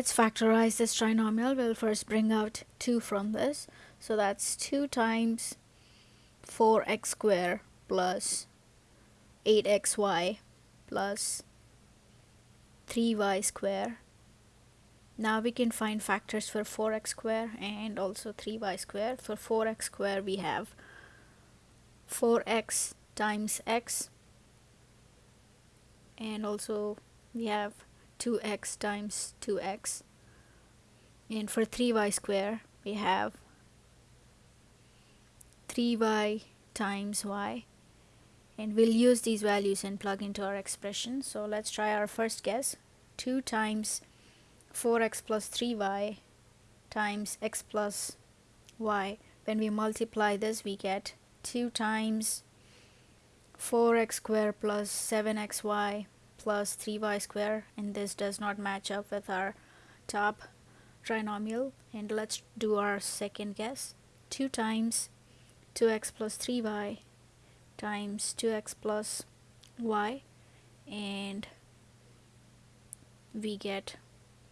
let's factorize this trinomial. We'll first bring out 2 from this. So that's 2 times 4x squared plus 8xy plus 3y squared. Now we can find factors for 4x squared and also 3y squared. For 4x squared we have 4x times x and also we have 2x times 2x and for 3y square we have 3y times y. And we'll use these values and plug into our expression. So let's try our first guess. 2 times 4x plus 3y times x plus y. When we multiply this we get 2 times 4x squared plus 7xy plus 3y square and this does not match up with our top trinomial. And let's do our second guess. 2 times 2x plus 3y times 2x plus y. And we get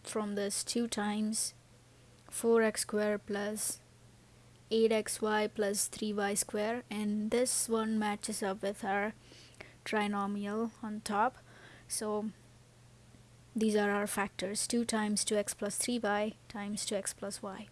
from this 2 times 4x square plus 8xy plus 3y square. And this one matches up with our trinomial on top so these are our factors. 2 times 2x plus 3y times 2x plus y